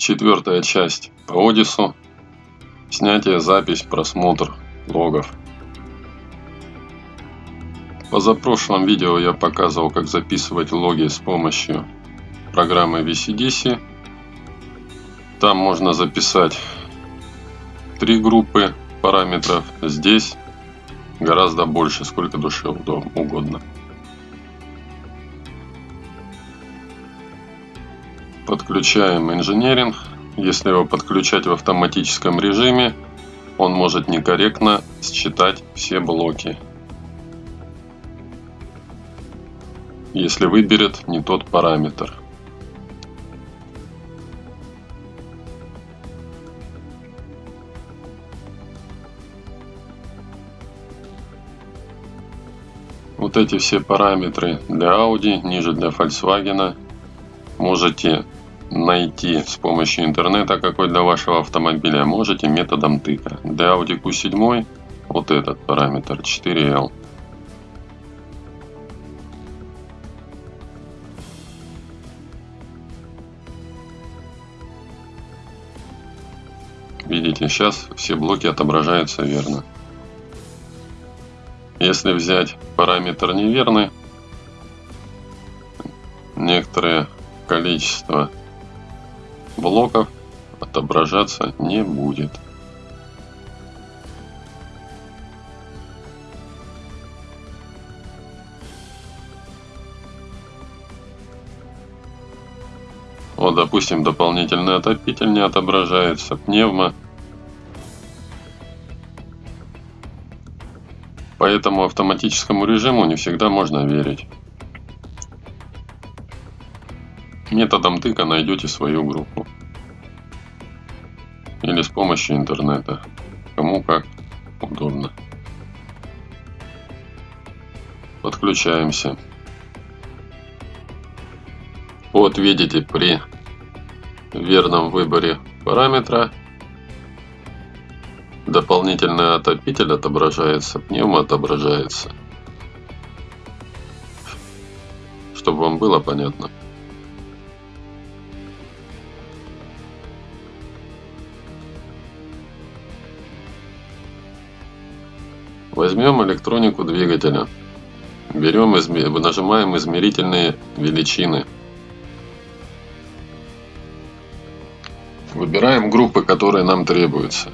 Четвертая часть по Одису. Снятие, запись, просмотр логов. В позапрошлом видео я показывал, как записывать логи с помощью программы VCDC. Там можно записать три группы параметров. Здесь гораздо больше, сколько душе угодно. Подключаем инженеринг. Если его подключать в автоматическом режиме, он может некорректно считать все блоки. Если выберет не тот параметр. Вот эти все параметры для Audi, ниже для Volkswagen можете найти с помощью интернета, какой для вашего автомобиля, можете методом тыка. Для Audi Q7 вот этот параметр 4L. Видите, сейчас все блоки отображаются верно. Если взять параметр неверный, некоторое количество блоков отображаться не будет. Вот, допустим, дополнительный отопитель не отображается, пневмо. Поэтому автоматическому режиму не всегда можно верить. Методом тыка найдете свою группу. Или с помощью интернета. Кому как удобно. Подключаемся. Вот видите, при верном выборе параметра дополнительный отопитель отображается, пневмо отображается. Чтобы вам было понятно. Возьмем электронику двигателя. Берем, нажимаем измерительные величины. Выбираем группы, которые нам требуются.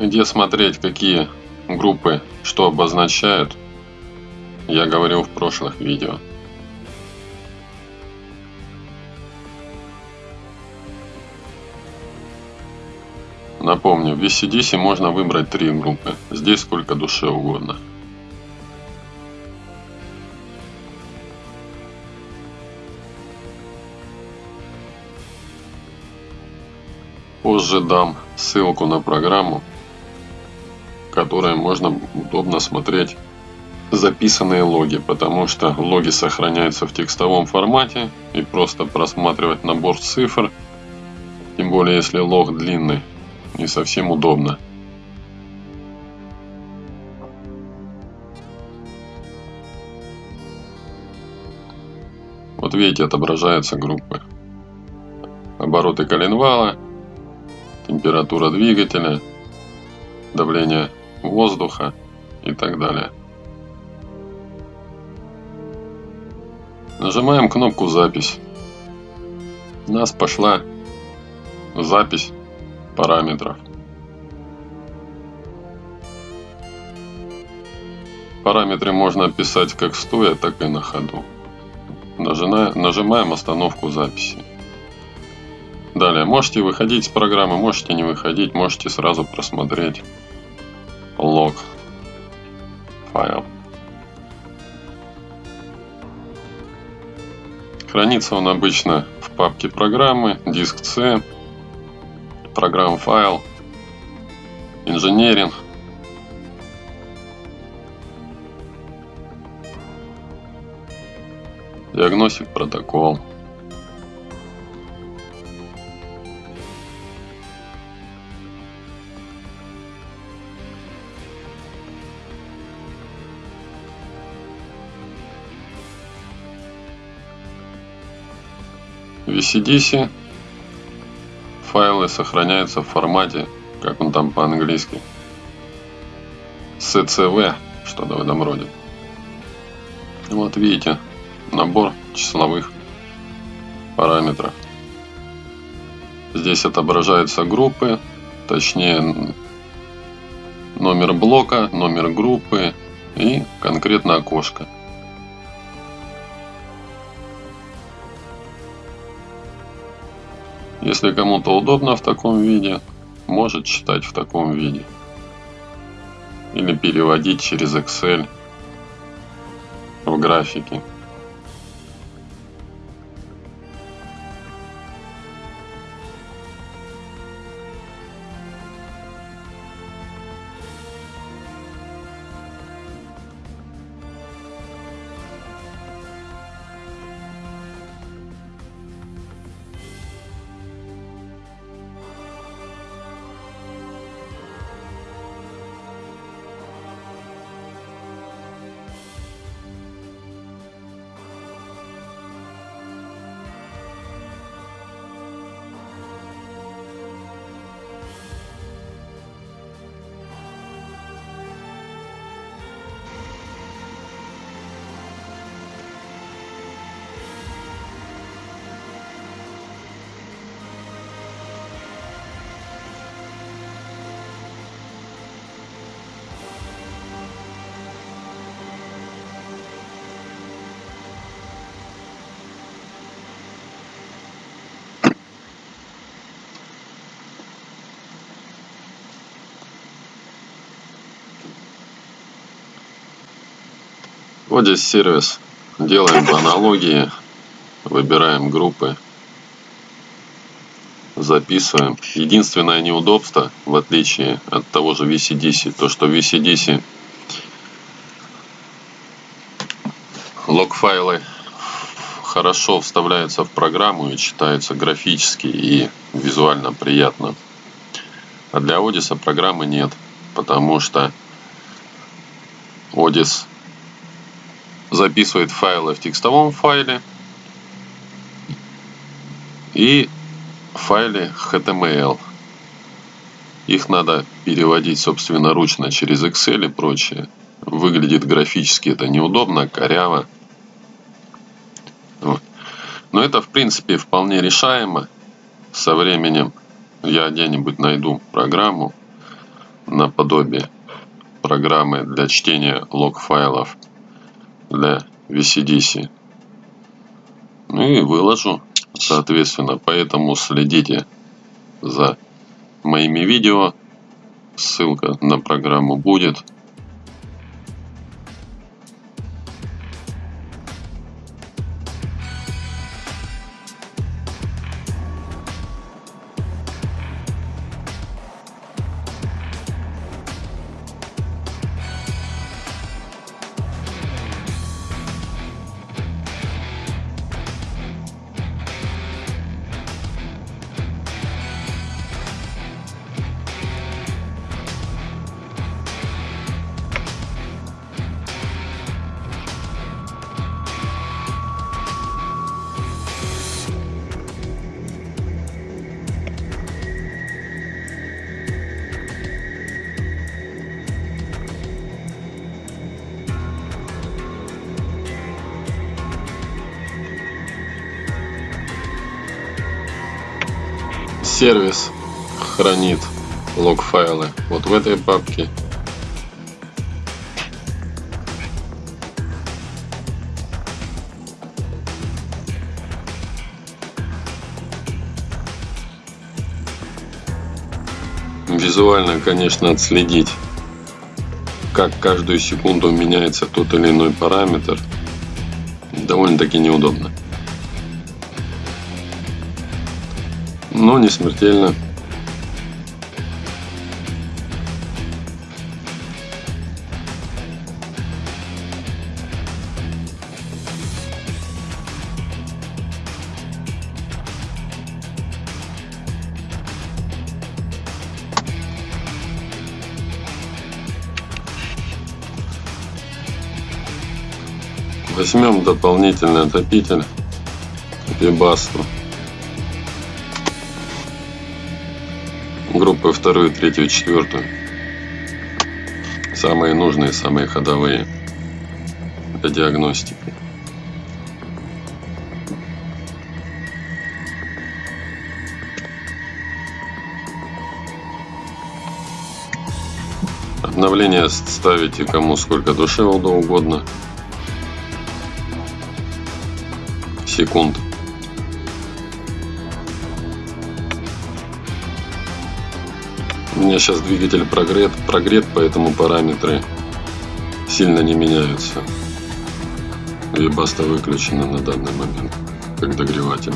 Где смотреть, какие группы что обозначают, я говорил в прошлых видео. Напомню, в VCDC можно выбрать три группы. Здесь сколько душе угодно. Позже дам ссылку на программу, в которой можно удобно смотреть записанные логи, потому что логи сохраняются в текстовом формате и просто просматривать набор цифр, тем более если лог длинный, не совсем удобно. Вот видите, отображаются группы. Обороты коленвала, температура двигателя, давление воздуха и так далее. Нажимаем кнопку «Запись». У нас пошла запись параметров. Параметры можно писать как стоя, так и на ходу. Нажимаем остановку записи. Далее, можете выходить с программы, можете не выходить, можете сразу просмотреть лог файл. Хранится он обычно в папке программы, диск C, программ файл, инженеринг. Диагностик протокол. VCDC файлы сохраняются в формате, как он там по-английски, CCV, что-то в этом роде. Вот видите, набор числовых параметров. Здесь отображаются группы, точнее номер блока, номер группы и конкретно окошко. Если кому-то удобно в таком виде, может читать в таком виде. Или переводить через Excel в графики. Здесь сервис. Делаем по аналогии. Выбираем группы. Записываем. Единственное неудобство, в отличие от того же VCDC, то что VCDC лог-файлы хорошо вставляются в программу и читаются графически и визуально приятно. А для Одиса программы нет, потому что Одис записывает файлы в текстовом файле и файле HTML. Их надо переводить собственноручно через Excel и прочее. Выглядит графически это неудобно, коряво. Но это в принципе вполне решаемо. Со временем я где-нибудь найду программу наподобие программы для чтения лог-файлов для VCDC. Ну и выложу, соответственно. Поэтому следите за моими видео. Ссылка на программу будет. Сервис хранит лог файлы вот в этой папке. Визуально конечно отследить как каждую секунду меняется тот или иной параметр довольно-таки неудобно но не смертельно. Возьмем дополнительный отопитель Вибасту группы вторую, третью, четвертую. Самые нужные, самые ходовые для диагностики. Обновление ставите кому сколько душе угодно. Секунд. Меня сейчас двигатель прогрет, прогрет, поэтому параметры сильно не меняются. Вибаста выключена на данный момент, как догреватель.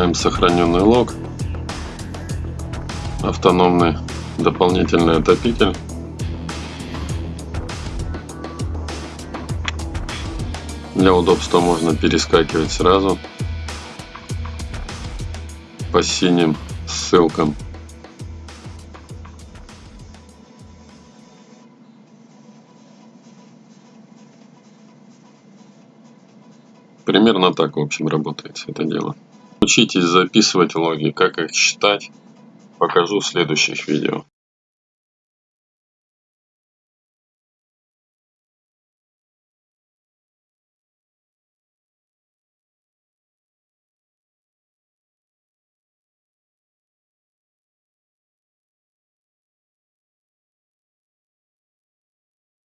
Открываем сохраненный лог. Автономный дополнительный отопитель. Для удобства можно перескакивать сразу по синим ссылкам. Примерно так, в общем, работает это дело. Учитесь записывать логи, как их считать, покажу в следующих видео.